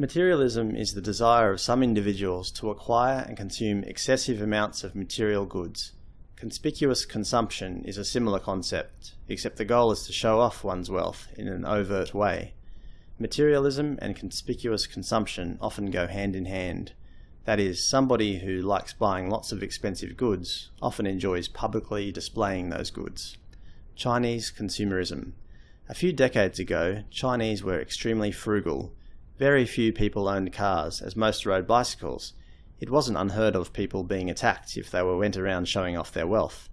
Materialism is the desire of some individuals to acquire and consume excessive amounts of material goods. Conspicuous consumption is a similar concept, except the goal is to show off one's wealth in an overt way. Materialism and conspicuous consumption often go hand in hand. That is, somebody who likes buying lots of expensive goods often enjoys publicly displaying those goods. Chinese consumerism. A few decades ago, Chinese were extremely frugal. Very few people owned cars, as most rode bicycles. It wasn't unheard of people being attacked if they were went around showing off their wealth.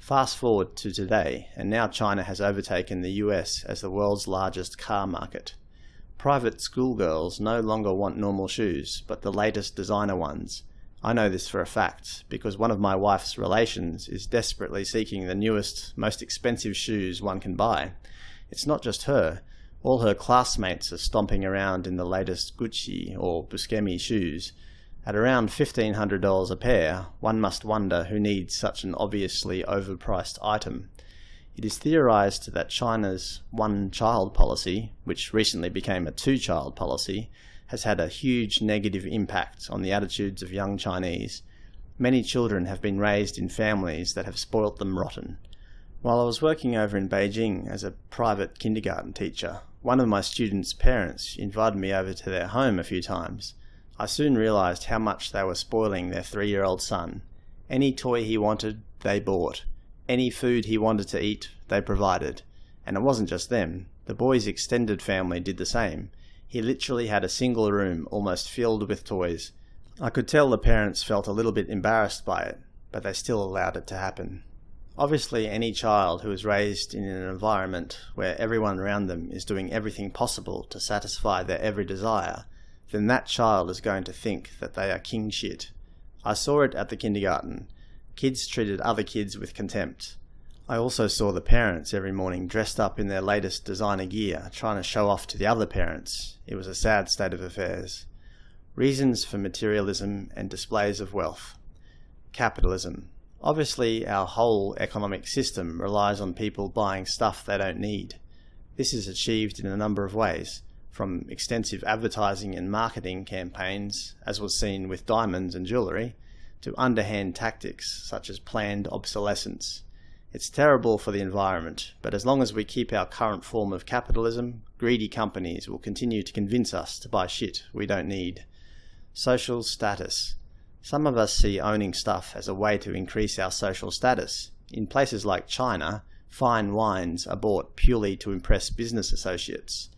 Fast forward to today, and now China has overtaken the US as the world's largest car market. Private schoolgirls no longer want normal shoes, but the latest designer ones. I know this for a fact, because one of my wife's relations is desperately seeking the newest, most expensive shoes one can buy. It's not just her. All her classmates are stomping around in the latest Gucci or Buscemi shoes. At around $1,500 a pair, one must wonder who needs such an obviously overpriced item. It is theorized that China's one-child policy, which recently became a two-child policy, has had a huge negative impact on the attitudes of young Chinese. Many children have been raised in families that have spoilt them rotten. While I was working over in Beijing as a private kindergarten teacher, one of my students' parents invited me over to their home a few times. I soon realized how much they were spoiling their three-year-old son. Any toy he wanted, they bought. Any food he wanted to eat, they provided. And it wasn't just them. The boy's extended family did the same. He literally had a single room almost filled with toys. I could tell the parents felt a little bit embarrassed by it, but they still allowed it to happen. Obviously, any child who is raised in an environment where everyone around them is doing everything possible to satisfy their every desire, then that child is going to think that they are king shit. I saw it at the kindergarten. Kids treated other kids with contempt. I also saw the parents every morning dressed up in their latest designer gear, trying to show off to the other parents. It was a sad state of affairs. Reasons for materialism and displays of wealth. Capitalism. Obviously, our whole economic system relies on people buying stuff they don't need. This is achieved in a number of ways, from extensive advertising and marketing campaigns, as was seen with diamonds and jewellery, to underhand tactics such as planned obsolescence. It's terrible for the environment, but as long as we keep our current form of capitalism, greedy companies will continue to convince us to buy shit we don't need. Social status. Some of us see owning stuff as a way to increase our social status. In places like China, fine wines are bought purely to impress business associates.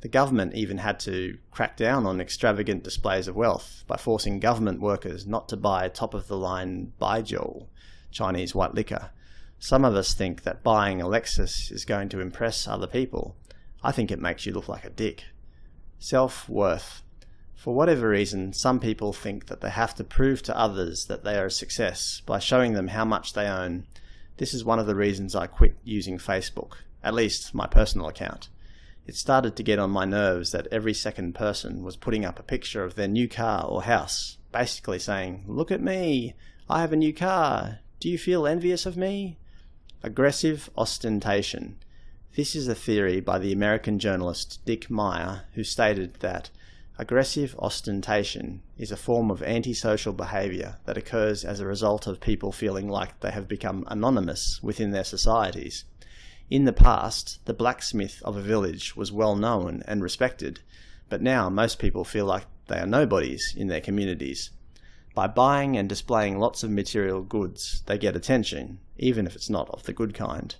The government even had to crack down on extravagant displays of wealth by forcing government workers not to buy top-of-the-line Baijiu, Chinese white liquor. Some of us think that buying a Lexus is going to impress other people. I think it makes you look like a dick. Self-worth. For whatever reason, some people think that they have to prove to others that they are a success by showing them how much they own. This is one of the reasons I quit using Facebook, at least my personal account. It started to get on my nerves that every second person was putting up a picture of their new car or house, basically saying, look at me, I have a new car, do you feel envious of me? Aggressive ostentation. This is a theory by the American journalist Dick Meyer, who stated that aggressive ostentation is a form of antisocial behavior that occurs as a result of people feeling like they have become anonymous within their societies. In the past, the blacksmith of a village was well known and respected, but now most people feel like they are nobodies in their communities. By buying and displaying lots of material goods, they get attention, even if it's not of the good kind.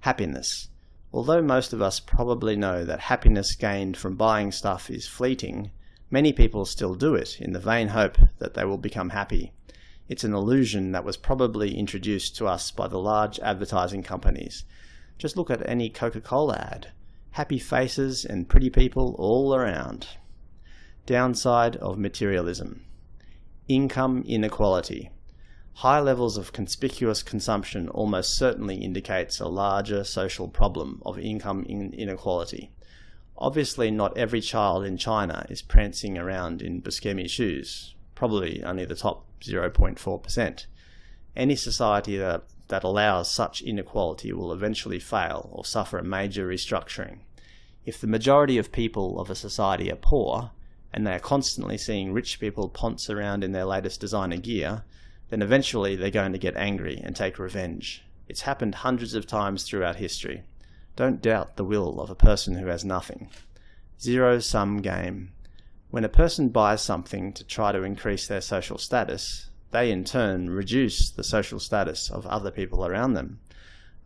Happiness. Although most of us probably know that happiness gained from buying stuff is fleeting, many people still do it in the vain hope that they will become happy. It's an illusion that was probably introduced to us by the large advertising companies, just look at any Coca-Cola ad. Happy faces and pretty people all around. Downside of materialism. Income inequality. High levels of conspicuous consumption almost certainly indicates a larger social problem of income inequality. Obviously not every child in China is prancing around in Buscemi shoes, probably only the top 0.4%. Any society that that allows such inequality will eventually fail or suffer a major restructuring. If the majority of people of a society are poor, and they are constantly seeing rich people ponce around in their latest designer gear, then eventually they're going to get angry and take revenge. It's happened hundreds of times throughout history. Don't doubt the will of a person who has nothing. Zero sum game. When a person buys something to try to increase their social status, they in turn reduce the social status of other people around them.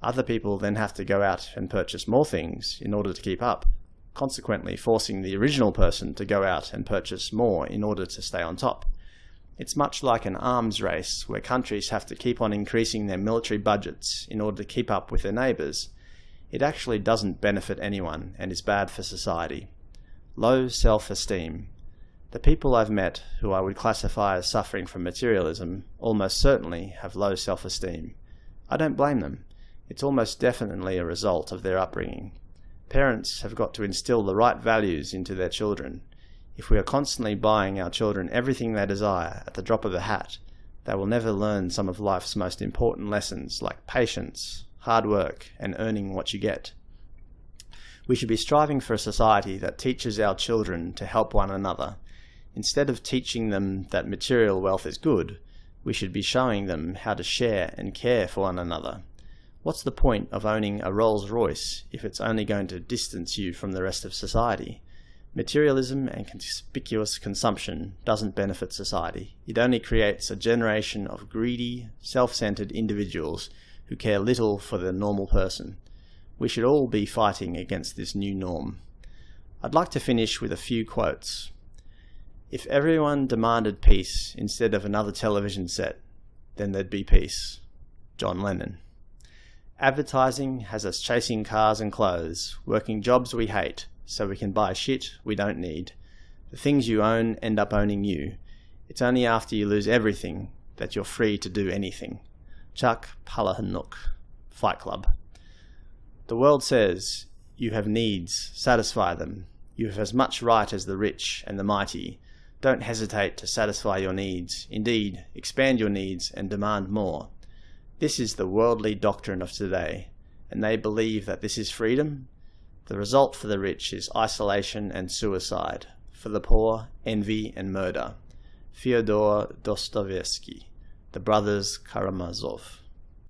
Other people then have to go out and purchase more things in order to keep up, consequently forcing the original person to go out and purchase more in order to stay on top. It's much like an arms race where countries have to keep on increasing their military budgets in order to keep up with their neighbours. It actually doesn't benefit anyone and is bad for society. Low self-esteem. The people I've met who I would classify as suffering from materialism almost certainly have low self-esteem. I don't blame them. It's almost definitely a result of their upbringing. Parents have got to instill the right values into their children. If we are constantly buying our children everything they desire at the drop of a hat, they will never learn some of life's most important lessons like patience, hard work, and earning what you get. We should be striving for a society that teaches our children to help one another. Instead of teaching them that material wealth is good, we should be showing them how to share and care for one another. What's the point of owning a Rolls Royce if it's only going to distance you from the rest of society? Materialism and conspicuous consumption doesn't benefit society. It only creates a generation of greedy, self-centered individuals who care little for the normal person. We should all be fighting against this new norm. I'd like to finish with a few quotes. If everyone demanded peace instead of another television set, then there'd be peace. John Lennon. Advertising has us chasing cars and clothes, working jobs we hate, so we can buy shit we don't need. The things you own end up owning you. It's only after you lose everything that you're free to do anything. Chuck Palahniuk, Fight Club. The world says, you have needs, satisfy them. You have as much right as the rich and the mighty. Don't hesitate to satisfy your needs. Indeed, expand your needs and demand more. This is the worldly doctrine of today, and they believe that this is freedom. The result for the rich is isolation and suicide. For the poor, envy and murder. Fyodor Dostoevsky, The Brothers Karamazov.